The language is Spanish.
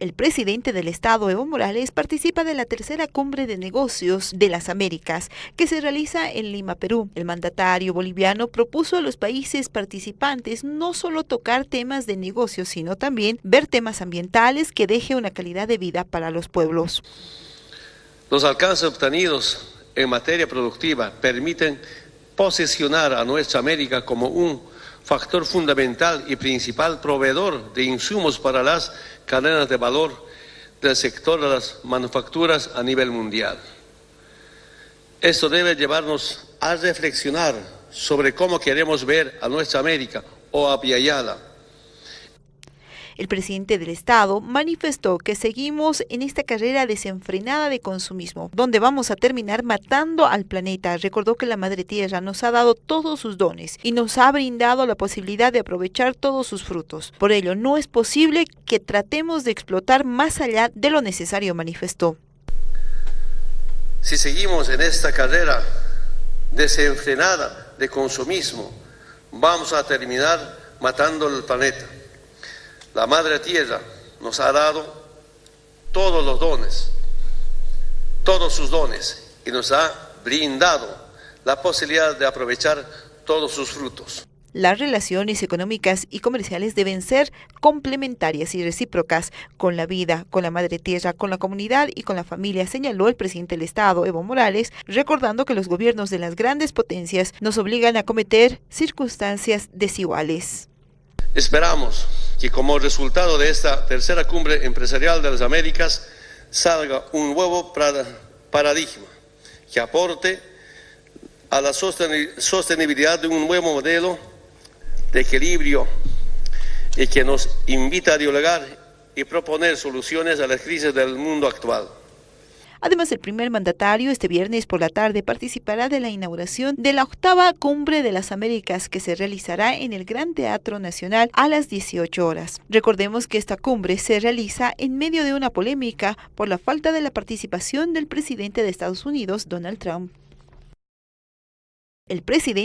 El presidente del Estado, Evo Morales, participa de la tercera cumbre de negocios de las Américas, que se realiza en Lima, Perú. El mandatario boliviano propuso a los países participantes no solo tocar temas de negocios, sino también ver temas ambientales que deje una calidad de vida para los pueblos. Los alcances obtenidos en materia productiva permiten posicionar a nuestra América como un factor fundamental y principal proveedor de insumos para las cadenas de valor del sector de las manufacturas a nivel mundial. Esto debe llevarnos a reflexionar sobre cómo queremos ver a nuestra América o a Viayala el presidente del Estado manifestó que seguimos en esta carrera desenfrenada de consumismo, donde vamos a terminar matando al planeta. Recordó que la Madre Tierra nos ha dado todos sus dones y nos ha brindado la posibilidad de aprovechar todos sus frutos. Por ello, no es posible que tratemos de explotar más allá de lo necesario, manifestó. Si seguimos en esta carrera desenfrenada de consumismo, vamos a terminar matando el planeta. La Madre Tierra nos ha dado todos los dones, todos sus dones, y nos ha brindado la posibilidad de aprovechar todos sus frutos. Las relaciones económicas y comerciales deben ser complementarias y recíprocas con la vida, con la madre tierra, con la comunidad y con la familia, señaló el presidente del Estado, Evo Morales, recordando que los gobiernos de las grandes potencias nos obligan a cometer circunstancias desiguales. Esperamos que como resultado de esta tercera cumbre empresarial de las Américas salga un nuevo paradigma que aporte a la sostenibilidad de un nuevo modelo de equilibrio y que nos invita a dialogar y proponer soluciones a las crisis del mundo actual. Además, el primer mandatario este viernes por la tarde participará de la inauguración de la octava Cumbre de las Américas que se realizará en el Gran Teatro Nacional a las 18 horas. Recordemos que esta cumbre se realiza en medio de una polémica por la falta de la participación del presidente de Estados Unidos, Donald Trump. El presidente